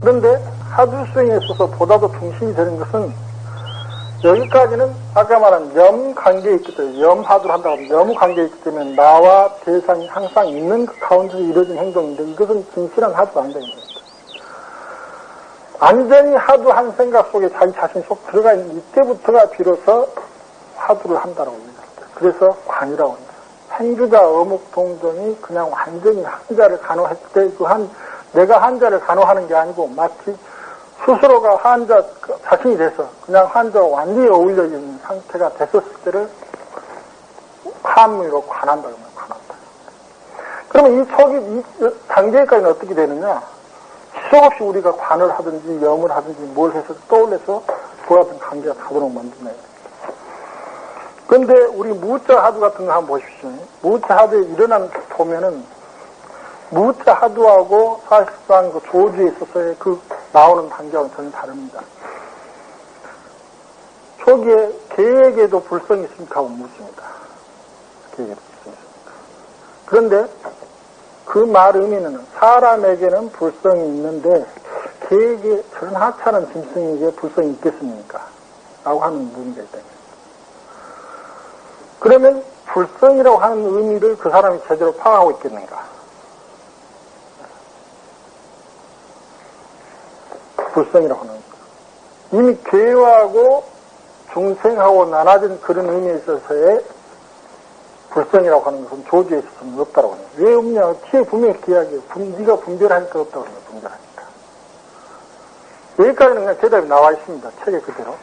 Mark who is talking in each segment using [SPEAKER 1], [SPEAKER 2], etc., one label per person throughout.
[SPEAKER 1] 그런데 하두 수행에 있어서 보다도 중심이 되는 것은 여기까지는 아까 말한 염 관계에 있기 때문에 염하두를 한다고 하면 염 관계에 있기 때문에 나와 대상이 항상 있는 그 가운데서 이루어진 행동인데 이것은 진실한 하두가 아니다. 완전히 하두 한 생각 속에 자기 자신 속 들어가 있는 이때부터가 비로소 하두를 한다고 합니다. 그래서 관이라고 합니다. 행주자 어묵 동정이 그냥 완전히 한자를 간호할 때 그 한 내가 한자를 간호하는 게 아니고 마치 스스로가 한자 자신이 돼서 그냥 한자와 완전히 어울려 있는 상태가 됐었을 때를 한문으로 관한다 그러면 관한다. 그러면 이 초기 이 단계까지는 어떻게 되느냐? 지속 없이 우리가 관을 하든지 염을 하든지 뭘 해서 떠올려서 보았던 관계가 가도록 만드네. 근데 우리 무자 하두 같은 거 한번 보십시오. 무자 하두에 일어난 보면은 무자 하두하고 사실상 그 조주에 있어서의 그 나오는 단계와는 전혀 다릅니다. 초기에 계획에도 불성이 있습니까? 하고 묻습니다. 계획에도 불성이 있습니까? 그런데 그 말 의미는 사람에게는 불성이 있는데 계획에 하찮은 짐승에게 불성이 있겠습니까? 라고 하는 문제가 있다. 그러면 불성이라고 하는 의미를 그 사람이 제대로 파악하고 있겠는가? 불성이라고 하는 것. 이미 괴하고 중생하고 나눠진 그런 의미에 있어서의 불성이라고 하는 것은 조주에 있어서는 없다라고 해요. 왜 없냐? 뒤에 분명히 이야기해요. 네가 분별하니까 없다고 해요. 분별하니까. 여기까지는 그냥 대답이 나와 있습니다. 책에 그대로.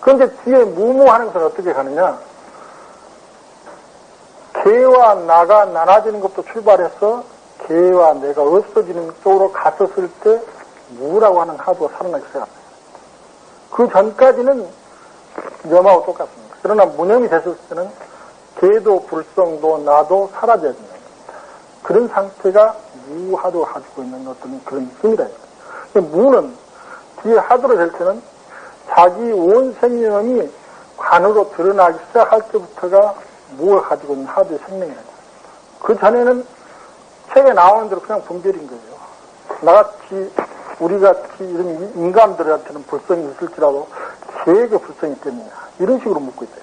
[SPEAKER 1] 그런데 뒤에 무무하는 것은 어떻게 가느냐? 개와 나가 나눠지는 것도 출발해서 개와 내가 없어지는 쪽으로 갔었을 때 무라고 하는 하두가 살아나기 시작합니다. 그 전까지는 염하고 똑같습니다. 그러나 무념이 됐을 때는 개도 불성도 나도 사라져야 됩니다. 그런 상태가 무하도 가지고 있는 어떤 그런 힘이다. 무는 뒤에 하도로 될 때는 자기 온 생명이 관으로 드러나기 시작할 때부터가 무가 가지고 있는 하도의 생명이라는 그 전에는 책에 나오는 대로 그냥 분별인 거예요. 나같이 우리같이 이런 인간들한테는 불성이 있을지라도 개에게 불성이 있겠느냐 이런 식으로 묻고 있다.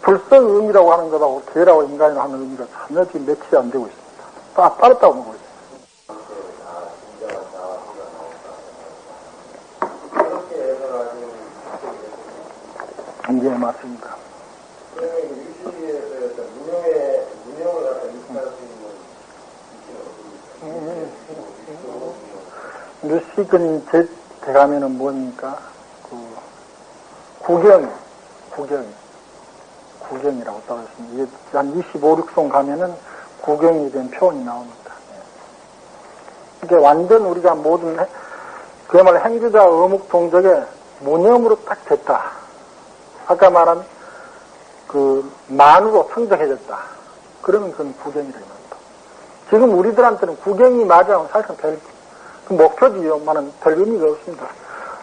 [SPEAKER 1] 불성 의미라고 하는 것하고 개라고 인간이라고 하는 의미가 전혀 지금 매치가 안 되고 있습니다. 다 따랐다고 보고 있습니다. 예, 맞습니다. 류식은 제 대가면은 뭡니까? 그, 구경, 구경, 구경이라고 써있습니다. 이게 한 25, 6송 가면은 구경이 된 표현이 나옵니다. 이게 완전 우리가 모든, 그야말로 행주자 어묵 동적에 무념으로 딱 됐다. 아까 말한 그 만으로 성적해졌다. 그러면 그건 구경이라는 겁니다. 지금 우리들한테는 구경이 맞아. 사실상 별, 그 목표지요만은 별 의미가 없습니다.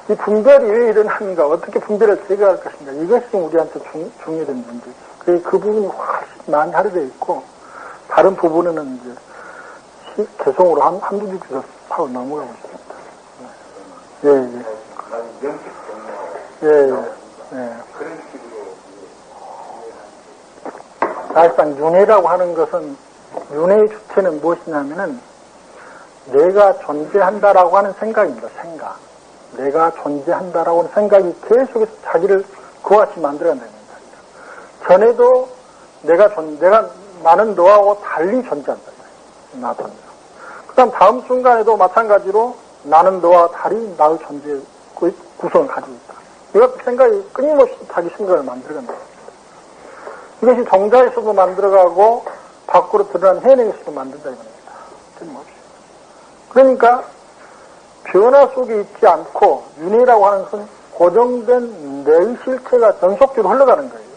[SPEAKER 1] 이 분별이 왜 일어나는가, 어떻게 분별을 제거할 것인가, 이것이 우리한테 중, 중요한 문제죠. 그, 그 부분이 훨씬 많이 하려져 있고, 다른 부분에는 이제 개성으로 한, 한두 줄에서 파고 넘어가고 있습니다. 예, 예. 예, 예. 예. 사실상 윤회라고 하는 것은, 윤회의 주체는 무엇이냐면은, 내가 존재한다라고 하는 생각입니다. 생각. 내가 존재한다라고 하는 생각이 계속해서 자기를 그와같이 만들어낸다는 겁니다. 전에도 내가 존, 내가 나는 너하고 달리 존재한다. 나도. 그 다음 다음 순간에도 마찬가지로 나는 너와 달리 나의 존재 그 구성을 가지고 있다. 이것 생각이 끊임없이 자기 생각을 만들어간다. 이것이 정자에서도 만들어가고 밖으로 드러난 해내에서도 만든다 이겁니다. 그러니까 변화 속에 있지 않고 윤회라고 하는 것은 고정된 내 실체가 전속적으로 흘러가는 거예요.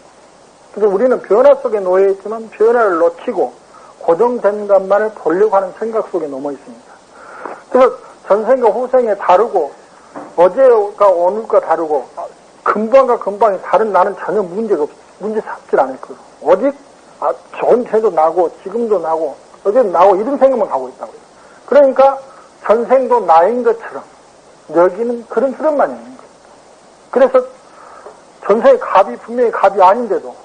[SPEAKER 1] 그래서 우리는 변화 속에 놓여 있지만 변화를 놓치고 고정된 것만을 보려고 하는 생각 속에 넘어 있습니다. 그래서 전생과 후생에 다르고 어제가 오늘과 다르고 근방과 근방이 다른 나는 전혀 문제가 없, 문제 삼질 않을 거예요. 오직 아, 새도 나고, 지금도 나고, 어제도 나고, 이런 생각만 하고 있다고요. 그러니까 전생도 나인 것처럼 여기는 그런 흐름만 있는 거예요. 그래서 전생의 갑이 분명히 갑이 아닌데도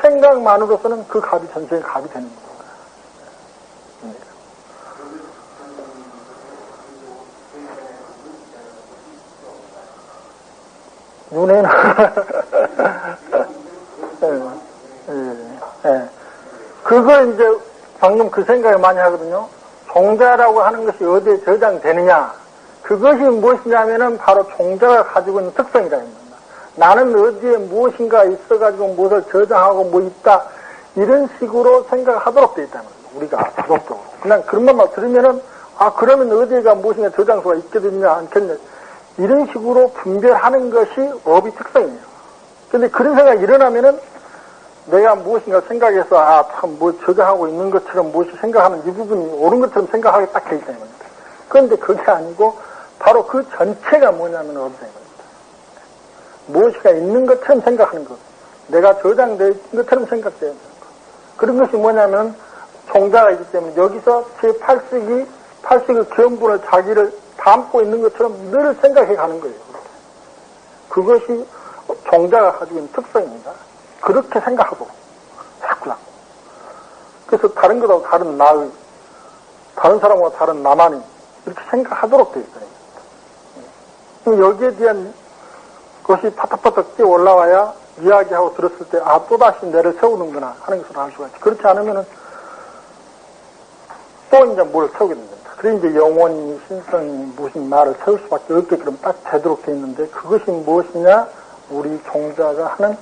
[SPEAKER 1] 생각만으로서는 그 갑이 전생의 갑이 되는 거예요. 눈에는 예, 예, 예. 그거 이제 방금 그 생각을 많이 하거든요. 종자라고 하는 것이 어디에 저장되느냐? 그것이 무엇이냐면은 바로 종자가 가지고 있는 특성이라 합니다. 나는 어디에 무엇인가 있어가지고 무엇을 저장하고 뭐 있다 이런 식으로 생각하도록 되어 있다는 거예요. 우리가 자동적으로. 그냥 그런 것만 들으면은 아 그러면 어디에가 무엇인가 저장소가 있겠느냐 않겠냐 이런 식으로 분별하는 것이 업의 특성이에요. 근데 그런 생각이 일어나면은 내가 무엇인가 생각해서 아 참 뭐 저장하고 있는 것처럼 무엇이 생각하는 이 부분이 옳은 것처럼 생각하게 딱돼 있다는 겁니다. 그런데 그게 아니고 바로 그 전체가 뭐냐면 업이라는 겁니다. 무엇이가 있는 것처럼 생각하는 것. 내가 저장되어 있는 것처럼 생각되는 것. 그런 것이 뭐냐면 종자가 있기 때문에 여기서 제 팔식이 팔식의 견분을 자기를 담고 있는 것처럼 늘 생각해 가는 거예요. 그것이 종자가 가지고 있는 특성입니다. 그렇게 생각하고 자꾸나. 그래서 다른 것하고 다른 나의 다른 사람과 다른 나만이 이렇게 생각하도록 되어 있어요. 여기에 대한 것이 파닥파닥 뛰어 올라와야 이야기하고 들었을 때, 아, 또다시 내를 세우는구나 하는 것을 알 수가 있죠. 그렇지 않으면은 또 이제 뭘 세우게 됩니다. 그래 이제 영원히 신성이 무슨 말을 세울 수밖에 없게 그럼 딱 되도록 돼 있는데 그것이 무엇이냐? 우리 종자가 하는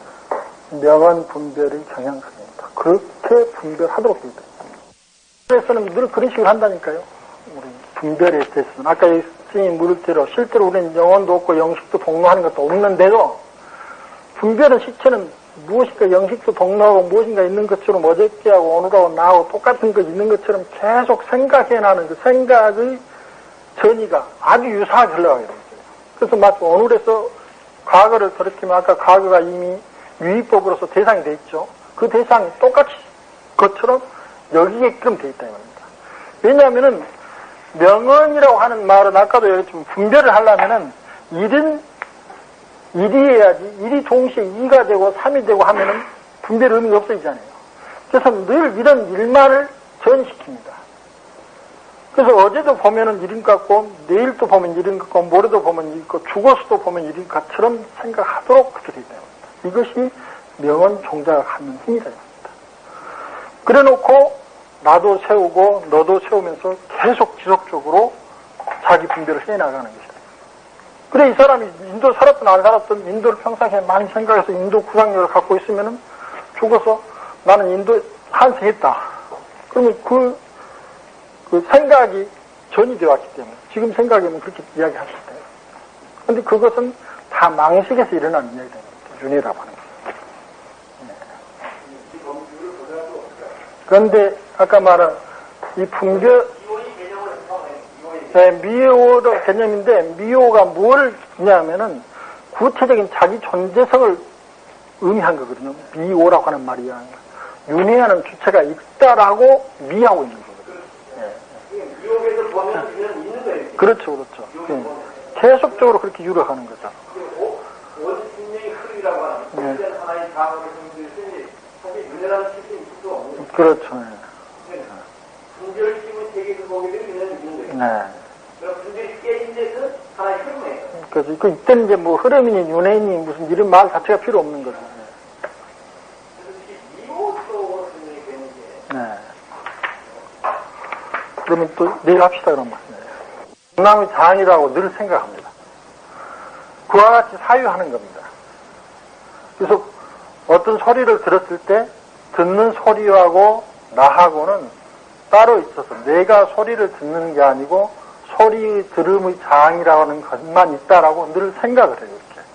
[SPEAKER 1] 명언 분별의 경향성입니다. 그렇게 분별하도록 되어 있다. 그래서는 늘 그런 식으로 한다니까요. 우리 분별에 대해서는. 아까 스님이 물을 대로 실제로 우리는 영혼도 없고 영식도 동로하는 것도 없는데도 분별의 시체는 무엇인가 영식도 동로하고 무엇인가 있는 것처럼 어저께하고 오늘하고 나하고 똑같은 것 있는 것처럼 계속 생각해나는 그 생각의 전이가 아주 유사하게 흘러가게 됩니다. 그래서 마치 오늘에서 과거를 가리키면 아까 과거가 이미 유의법으로서 대상이 돼 있죠. 그 대상이 똑같이 것처럼 여기게끔 돼 있다 이 말입니다. 왜냐하면은 명언이라고 하는 말은 아까도 얘기했지만 분별을 하려면은 일은 일이 해야지 일이 동시에 이가 되고 삼이 되고 하면은 분별 의미가 없어지잖아요. 그래서 늘 이런 일만을 전시킵니다. 그래서 어제도 보면은 일인 것 같고 내일도 보면 일인 것 같고 모레도 보면 일인 것 같고 죽어서도 보면 일인 것처럼 생각하도록 되어 있다. 이것이 명언 종자가 갖는 힘이다. 그래 놓고 나도 세우고 너도 세우면서 계속 지속적으로 자기 분별을 해 나가는 것이다. 그래 이 사람이 인도 살았든 안 살았든 인도를 평상시에 많이 생각해서 인도 구상력을 갖고 있으면은 죽어서 나는 인도 환생했다. 그러면 그, 그 생각이 전이 되어 왔기 때문에 지금 생각이면 그렇게 이야기하실 거예요. 근데 그것은 다 망식에서 일어나는 이야기입니다. 윤회라고 하는 거예요. 네. 그런데 아까 말한 이 분별 네, 미호의 개념인데 미호가 뭘 있냐면은 구체적인 자기 존재성을 의미한 거거든요. 미호라고 하는 말이야. 윤회하는 주체가 있다라고 미하고 있는 거거든요. 네. 미호에서 보면 있는 거예요. 그렇죠, 그렇죠. 네. 계속적으로 그렇게 유력하는 거죠. 네. 그렇죠. 네. 네. 그래서 그 이때는 이제 뭐 흐름이니 윤회니 무슨 이런 말 자체가 필요 없는 거죠. 네. 그러면 또 내일 합시다 말씀이에요. 남의 장이라고 늘 생각합니다. 그와 같이 사유하는 겁니다. 그래서 어떤 소리를 들었을 때 듣는 소리하고 나하고는 따로 있어서 내가 소리를 듣는 게 아니고 소리 들음의 장이라는 것만 있다라고 늘 생각을 해요. 이렇게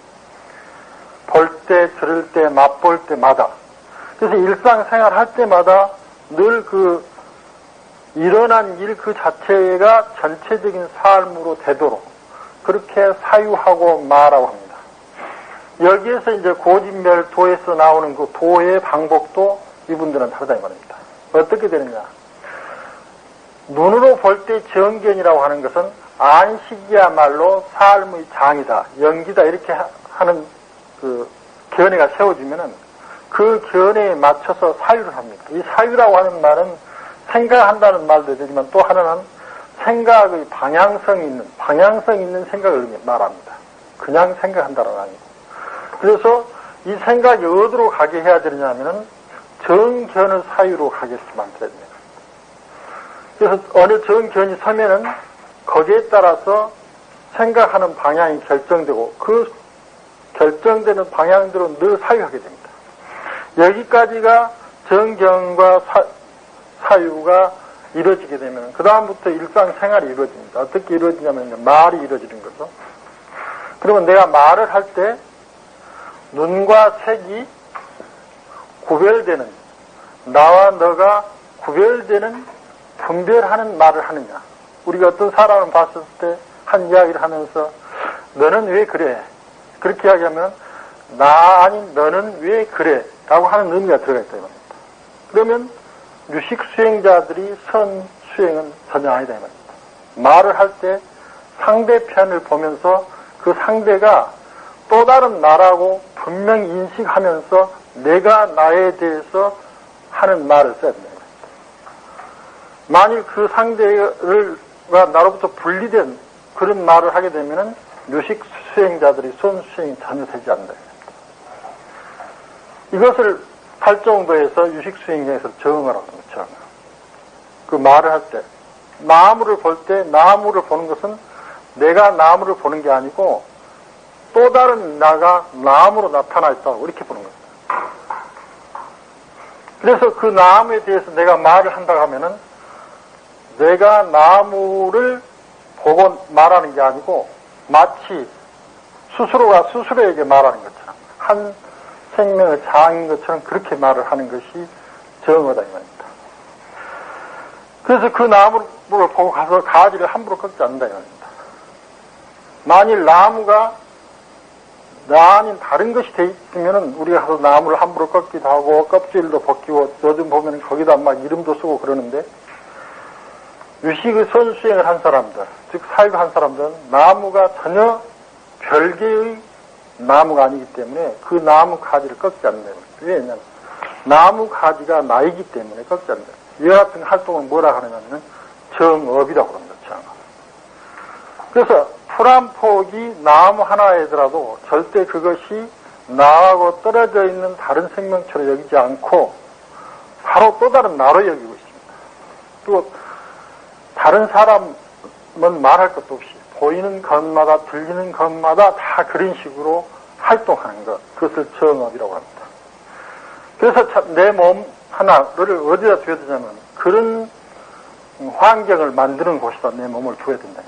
[SPEAKER 1] 볼 때, 들을 때, 맛볼 때마다. 그래서 일상생활 할 때마다 늘 그 일어난 일 그 자체가 전체적인 삶으로 되도록 그렇게 사유하고 마라고 합니다. 여기에서 이제 고진멸 도에서 나오는 그 도의 방법도 이분들은 다르다 이 말입니다. 어떻게 되느냐? 눈으로 볼 때 정견이라고 하는 것은 안식이야말로 삶의 장이다, 연기다 이렇게 하는 그 견해가 세워지면은 그 견해에 맞춰서 사유를 합니다. 이 사유라고 하는 말은 생각한다는 말도 되지만 또 하나는 생각의 방향성 있는 방향성 있는 생각을 말합니다. 그냥 생각한다는 아니고. 그래서 이 생각이 어디로 가게 해야 되느냐면은 정견을 사유로 만들어야 됩니다. 그래서 어느 정견이 서면은 거기에 따라서 생각하는 방향이 결정되고 그 결정되는 방향대로 늘 사유하게 됩니다. 여기까지가 정견과 사, 유가 이루어지게 되면 그 다음부터 일상생활이 이루어집니다. 어떻게 이루어지냐면 말이 이루어지는 거죠. 그러면 내가 말을 할 때 눈과 색이 구별되는 나와 너가 구별되는 분별하는 말을 하느냐. 우리가 어떤 사람을 봤을 때 한 이야기를 하면서 너는 왜 그래? 그렇게 이야기하면 나 아닌 너는 왜 그래? 라고 하는 의미가 들어가 있다. 이겁니다. 그러면 유식 수행자들이 선 수행은 전혀 아니다. 이겁니다. 말을 할 때 상대편을 보면서 그 상대가 또 다른 나라고 분명히 인식하면서 내가 나에 대해서 하는 말을 써야 됩니다. 만일 그 상대가 나로부터 분리된 그런 말을 하게 되면은 묘식 수행자들이 손 수행이 전혀 되지 않는다. 이것을 할 정도에서 유식 수행에서 정하라고 합니다. 정. 그 말을 할 때, 나무를 볼 때 나무를 보는 것은 내가 나무를 보는 게 아니고 또 다른 나가 나무로 나타나 있다고 이렇게 보는 겁니다. 그래서 그 나무에 대해서 내가 말을 한다고 하면은 내가 나무를 보고 말하는 게 아니고 마치 스스로가 스스로에게 말하는 것처럼 한 생명의 장인 것처럼 그렇게 말을 하는 것이 정어다 이 말입니다. 그래서 그 나무를 보고 가서 가지를 함부로 꺾지 않는다 이 말입니다. 만일 나무가 나 아닌 다른 것이 돼 있으면은 우리가 가서 나무를 함부로 꺾기도 하고 껍질도 벗기고 요즘 보면 거기다 막 이름도 쓰고 그러는데 유식의 선수행을 한 사람들, 즉 사육을 한 사람들은 나무가 전혀 별개의 나무가 아니기 때문에 그 나무 가지를 꺾지 않는 거예요. 왜냐하면 나무 가지가 나이기 때문에 꺾지 않는 거예요. 이와 같은 활동을 뭐라 하느냐면 정업이라고 합니다. 정업. 그래서 풀한 폭이 나무 하나이더라도 절대 그것이 나하고 떨어져 있는 다른 생명처럼 여기지 않고 바로 또 다른 나로 여기고 있습니다. 또 다른 사람은 말할 것도 없이 보이는 것마다 들리는 것마다 다 그런 식으로 활동하는 것 그것을 정업이라고 합니다. 그래서 내 몸 하나를 어디다 두어야 되냐면 그런 환경을 만드는 곳에다 내 몸을 두어야 겁니다.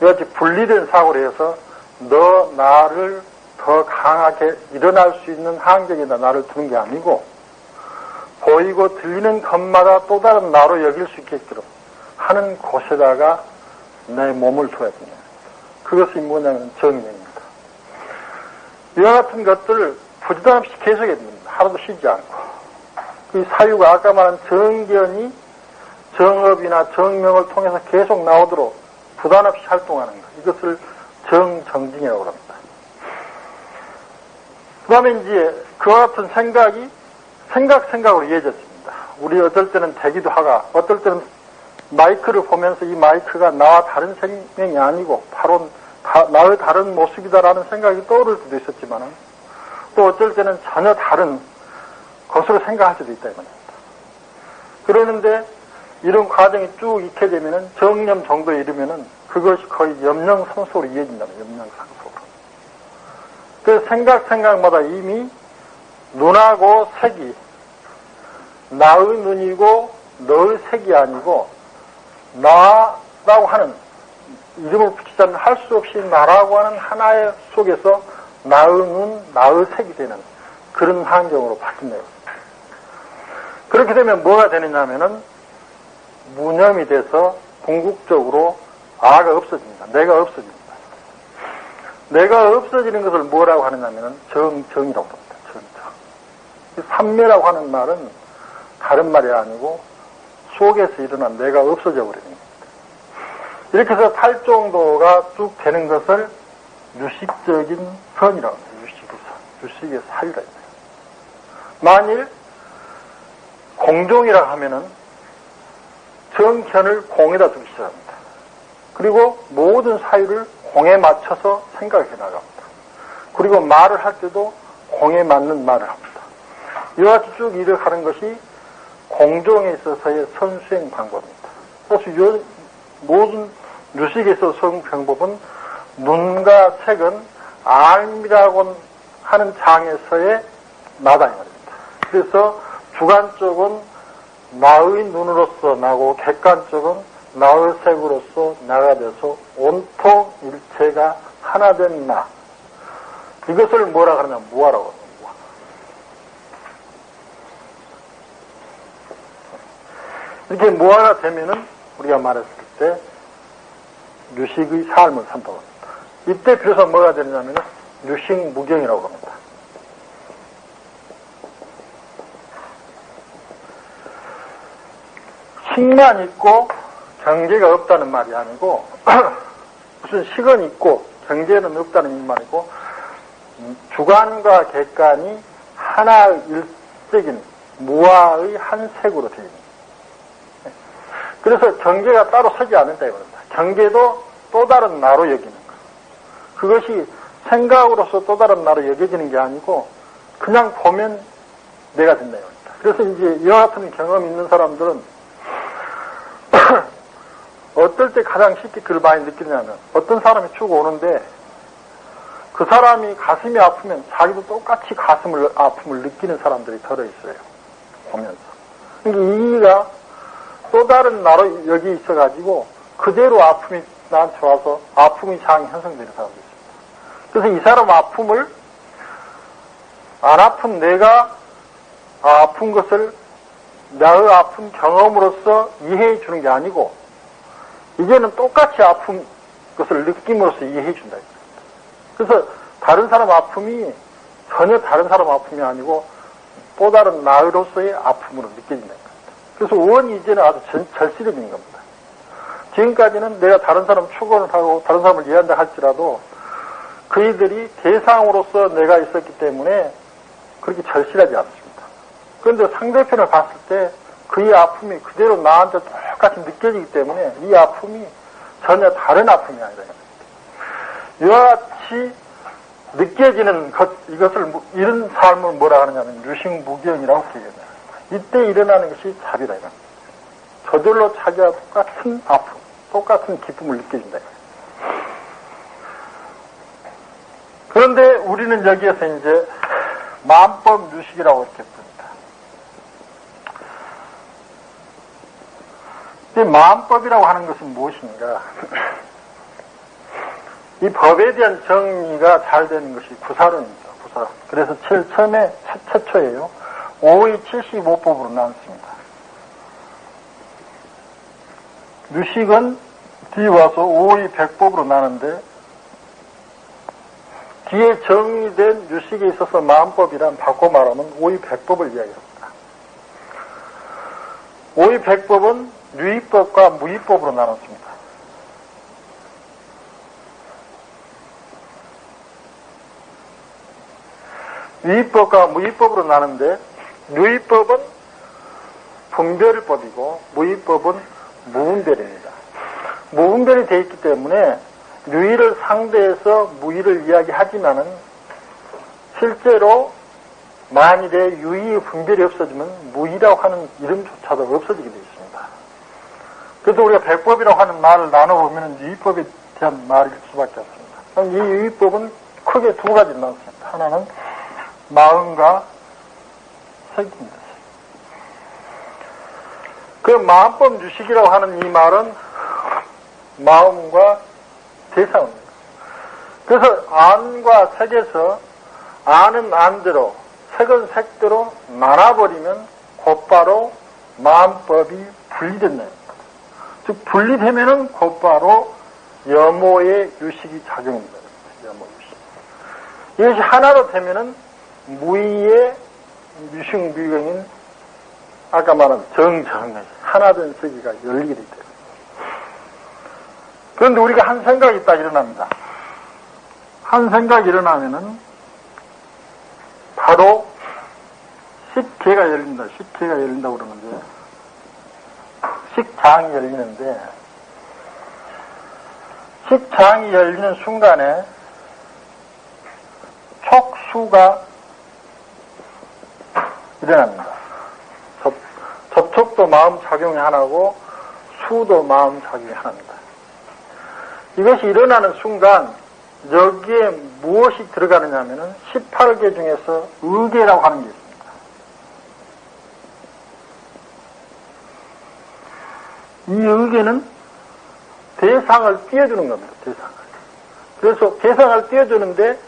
[SPEAKER 1] 이같이 분리된 사고를 해서 너 나를 더 강하게 일어날 수 있는 환경에다 나를 두는 게 아니고 보이고 들리는 것마다 또 다른 나로 여길 수 있게끔 하는 곳에다가 내 몸을 둬야 됩니다. 그것이 뭐냐면 정명입니다. 이와 같은 것들을 부지런없이 됩니다. 하루도 쉬지 않고. 그 사유가 아까 말한 정견이 정업이나 정명을 통해서 계속 나오도록 부담 없이 활동하는 것. 이것을 정정진이라고 합니다. 그 다음에 이제 그와 같은 생각이 생각 생각으로 이어졌습니다. 우리 어떨 때는 대기도 하가 어떨 때는 마이크를 보면서 이 마이크가 나와 다른 생명이 아니고 바로 다, 나의 다른 모습이다라는 생각이 떠오를 때도 있었지만 또 어쩔 때는 전혀 다른 것으로 생각할 수도 있다 이겁니다. 그러는데 이런 과정이 쭉 익게 되면은 정념 정도에 이르면은 그것이 거의 염령상속으로 이어진다면 염령상속으로. 그 생각 생각마다 이미 눈하고 색이 나의 눈이고 너의 색이 아니고 나라고 하는 이름을 붙이자면 할 수 없이 나라고 하는 하나의 속에서 눈, 나의 색이 되는 그런 환경으로 바뀐다. 그렇게 되면 뭐가 되느냐 하면은 무념이 돼서 궁극적으로 아가 없어집니다. 내가 없어집니다. 내가 없어지는 것을 뭐라고 하느냐면은 정, 정이라고 합니다. 삼매라고 하는 말은 다른 말이 아니고 속에서 일어난 내가 없어져 버리는 겁니다. 이렇게 해서 팔정도가 쭉 되는 것을 유식적인 선이라고 합니다. 유식의 선. 유식의 사유라. 만일 공종이라 하면은 정견을 공에다 두기 시작합니다. 그리고 모든 사유를 공에 맞춰서 생각해 나갑니다. 그리고 말을 할 때도 공에 맞는 말을 합니다. 이와 같이 쭉 일을 하는 것이 공종에 있어서의 선수행 방법입니다. 그래서 요, 모든 유식에 있어서 선 방법은 눈과 색은 알미라고 하는 장에서의 나다 이 말입니다. 그래서 주관적은 나의 눈으로서 나고 객관적은 나의 색으로서 나가 돼서 온통 일체가 하나 된 나. 이것을 뭐라 그러냐 무아라고 합니다. 이렇게 무아가 되면은 우리가 말했을 때 유식의 삶을 산다고 합니다. 이때 비로소 뭐가 되느냐면 유식 무경이라고 합니다. 식만 있고 경계가 없다는 말이 아니고 무슨 식은 있고 경계는 없다는 말이고 주관과 객관이 하나 일적인 무아의 한 색으로 되어 있는 그래서 경계가 따로 서지 않는다 이겁니다. 경계도 또 다른 나로 여기는 것. 그것이 생각으로서 또 다른 나로 여겨지는 게 아니고 그냥 보면 내가 된다 이겁니다. 그래서 이제 이와 같은 경험 있는 사람들은 어떨 때 가장 쉽게 그걸 많이 느끼냐면 어떤 사람이 쭉 오는데 그 사람이 가슴이 아프면 자기도 똑같이 가슴을 아픔을 느끼는 사람들이 들어 있어요. 보면서. 그러니까 이가 또 다른 나로 여기 있어가지고 그대로 아픔이 나한테 와서 아픔의 상이 형성되는 사람도 있습니다. 그래서 이 사람 아픔을 안 아픈 내가 아픈 것을 나의 아픈 경험으로서 이해해 주는 게 아니고 이제는 똑같이 아픈 것을 느낌으로써 이해해 준다. 그래서 다른 사람 아픔이 전혀 다른 사람 아픔이 아니고 또 다른 나로서의 아픔으로 느껴진다. 그래서 원이 이제는 아주 절실해지는 겁니다. 지금까지는 내가 다른 사람 추구를 하고 다른 사람을 이해한다 할지라도 그이들이 대상으로서 내가 있었기 때문에 그렇게 절실하지 않습니다. 그런데 상대편을 봤을 때 그의 아픔이 그대로 나한테 똑같이 느껴지기 때문에 이 아픔이 전혀 다른 아픔이 아니라 이와 같이 느껴지는 것, 이것을 이런 삶을 뭐라 하느냐면 유식무경이라고 얘기합니다. 이때 일어나는 것이 자비다 이겁 저절로 자기와 똑같은 아픔, 똑같은 기쁨을 느껴진다. 그런데 우리는 여기에서 이제 마음법 유식이라고 이렇게 봅니다. 이 마음법이라고 하는 것은 무엇인가? 이 법에 대한 정리가 잘 되는 것이 구사론입니다. 구사론. 그래서 처음에 최초예요. 5의 75법으로 나눴습니다. 유식은 뒤에 와서 5의 100법으로 나는데 뒤에 정리된 유식에 있어서 마음법이란 바꿔 말하면 5의 100법을 이야기합니다. 5의 100법은 유의법과 무의법으로 나눴습니다. 유의법과 무의법으로 나는데 유의법은 분별법이고 무의법은 무분별입니다. 무분별이 되어 있기 때문에 유의를 상대해서 무의를 이야기하지만은 실제로 만일에 유의의 분별이 없어지면 무의라고 하는 이름조차도 없어지게 되어 있습니다. 그래서 우리가 백법이라고 하는 말을 나눠보면 유의법에 대한 말일 수밖에 없습니다. 이 유의법은 크게 두 가지 나왔습니다. 하나는 마음과 색입니다. 그 마음법 유식이라고 하는 이 말은 마음과 대상입니다. 그래서 안과 색에서 안은 안대로 색은 색대로 나눠버리면 곧바로 마음법이 분리된다. 즉 분리되면은 곧바로 여모의 유식이 작용입니다. 여모 유식. 이것이 하나로 되면은 무의의 미식미경인 아까 말한 정정의 하나된 세계가 열리게 돼요. 그런데 우리가 한 생각이 딱 일어납니다. 한 생각이 일어나면은 바로 식계가 열린다. 식계가 열린다고 그러는데 식장이 열리는데 식장이 열리는 순간에 촉수가 일어납니다. 접, 접촉도 마음 작용이 하나고 수도 마음 작용이 하나입니다. 이것이 일어나는 순간 여기에 무엇이 들어가느냐 하면은 18개 중에서 의계라고 하는 게 있습니다. 이 의계는 대상을 띄워주는 겁니다. 대상을. 그래서 대상을 띄워주는데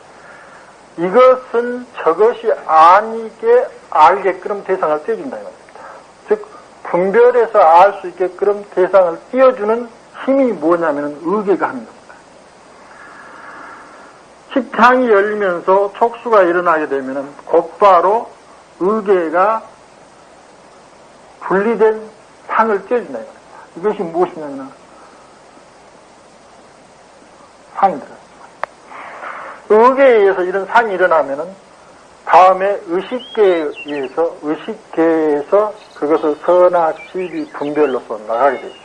[SPEAKER 1] 이것은 저것이 아니게 알게끔 대상을 띄워준다 이 말입니다. 즉 분별해서 알 수 있게끔 대상을 띄워주는 힘이 뭐냐면 의계가 하는 겁니다. 식장이 열리면서 촉수가 일어나게 되면 곧바로 의계가 분리된 상을 띄워준다 이 말입니다. 이것이 무엇이냐면 상이 들어요. 의계에 의해서 이런 상이 일어나면은 다음에 의식계에 의해서 의식계에서 그것을 선악, 시비, 분별로서 나가게 되죠.